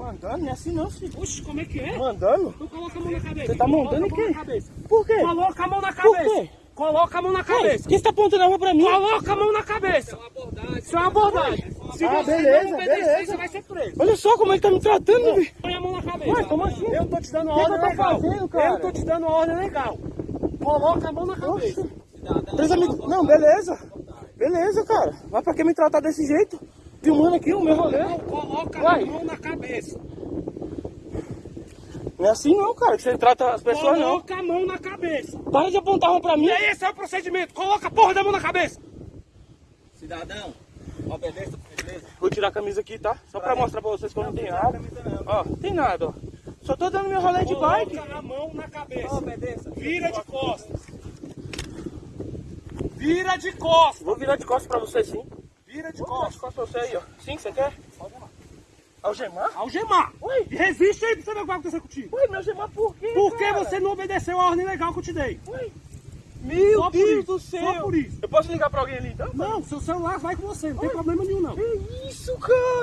Mandando? Não é assim não, filho. Oxe, como é que é? Mandando? Tu coloca a mão na cabeça. Você tá mandando em a mão quem? na cabeça. Por quê? Coloca a mão na Por cabeça. quê? Coloca a mão na cabeça. Por que você tá apontando a arma pra mim? Coloca a mão na cabeça. Isso é uma abordagem. Se Ah, você beleza, não obedecer, beleza. você vai ser preso. Olha só como ele tá me tratando, velho. Põe a mão na cabeça. Ué, como assim? Eu tô te dando uma que ordem eu tô legal. fazendo, cara? Eu tô te dando uma ordem legal. Coloca a mão na cabeça. Amigos. Não, beleza. Beleza, cara. Mas pra que me tratar desse jeito? Filmando aqui o meu rolê. Não, coloca Vai. a mão na cabeça. Não é assim não, cara, que você trata as pessoas não. Coloca a mão na cabeça. Para de apontar a arma pra mim. E aí, esse é o procedimento. Coloca a porra da mão na cabeça. Cidadão, obedeça, beleza? Vou tirar a camisa aqui, tá? Só pra mostrar pra vocês que eu não tenho nada. Ó, tem nada, ó. Só tô dando meu rolê de bike. Coloca a mão na cabeça. Obedeça. Vira de costas. Vira de costas. Vou virar de costas pra você sim. Vira de costas. pra você aí, ó. Sim, você quer? Algemar? Algemar. Oi. E resiste aí pra você ver o que vai acontecer contigo. Ué, me algemar por quê, Porque cara? você não obedeceu a ordem legal que eu te dei. Ué. Meu Só Deus isso, do só céu. por isso. Eu posso ligar pra alguém ali então? Não, seu celular vai com você, não tem problema nenhum não. Que isso, cara?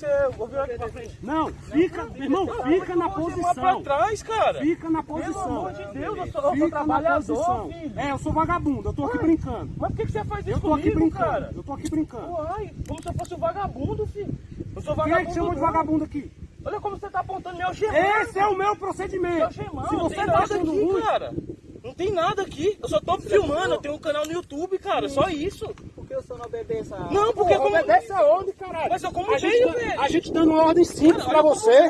Meu aqui pra frente. Não, fica, meu irmão, fica na algemar pra posição. trás, cara. Fica na Pelo posição. amor de Deus, eu sou, eu sou trabalhador, posição. filho. É, eu sou vagabundo, eu tô aqui brincando. Mas por que que você faz isso Eu tô aqui comigo, brincando, cara? eu tô aqui brincando. Uai, como se eu fosse um vagabundo, filho. Eu sou Quem vagabundo. é que chamou de não. vagabundo aqui? Olha como você tá apontando meu algemar. Esse é o meu procedimento. Algemar, Se não você tá achando aqui, ruim, cara. Não tem nada aqui. Eu só tô filmando, eu tenho um canal no YouTube, cara. Só isso. Por que o senhor não obedeça? Não, porque como... obedece aonde, caralho? Mas eu como a gente, veio, tá- velho. a gente dando uma ordem simples pra você.